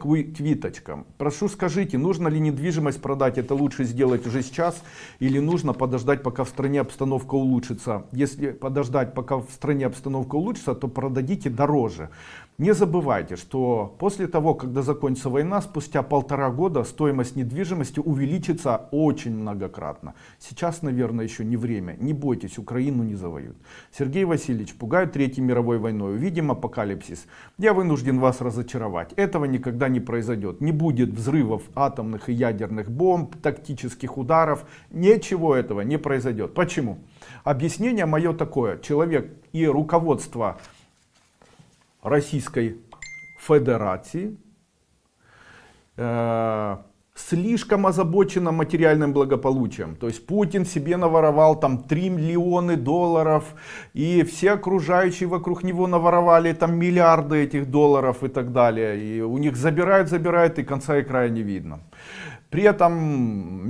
квиточкам. Прошу скажите, нужно ли недвижимость продать, это лучше сделать уже сейчас, или нужно подождать, пока в стране обстановка улучшится. Если подождать, пока в стране обстановка улучшится, то продадите дороже. Не забывайте, что после того, когда закончится война, спустя полтора года стоимость недвижимости увеличится очень многократно. Сейчас, наверное, еще не время. Не бойтесь, Украину не завоюют. Сергей Васильевич пугают Третьей мировой войной. Увидим апокалипсис. Я вынужден вас разочаровать. Этого никогда не произойдет. Не будет взрывов атомных и ядерных бомб, тактических ударов. Ничего этого не произойдет. Почему? Объяснение мое такое. Человек и руководство Российской Федерации слишком озабочена материальным благополучием. То есть Путин себе наворовал там 3 миллионы долларов, и все окружающие вокруг него наворовали там миллиарды этих долларов и так далее. И у них забирают, забирают, и конца и края не видно. При этом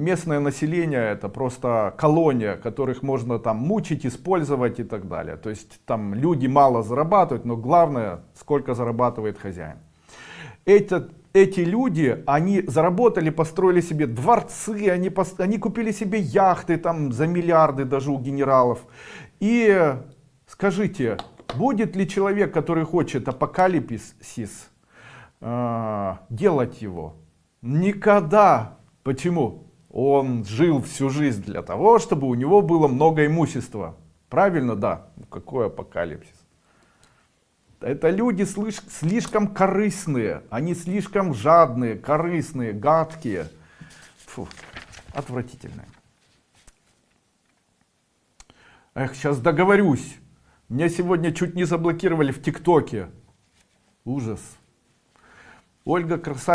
местное население это просто колония, которых можно там мучить, использовать и так далее. То есть там люди мало зарабатывают, но главное, сколько зарабатывает хозяин. Этот, эти люди, они заработали, построили себе дворцы, они, они купили себе яхты там за миллиарды даже у генералов. И скажите, будет ли человек, который хочет апокалипсис, э, делать его? Никогда. Почему? Он жил всю жизнь для того, чтобы у него было много имущества. Правильно? Да. Ну, какой апокалипсис? Это люди слишком корыстные, они слишком жадные, корыстные, гадкие. Фу, отвратительные. Эх, сейчас договорюсь. Меня сегодня чуть не заблокировали в ТикТоке. Ужас. Ольга Красавица.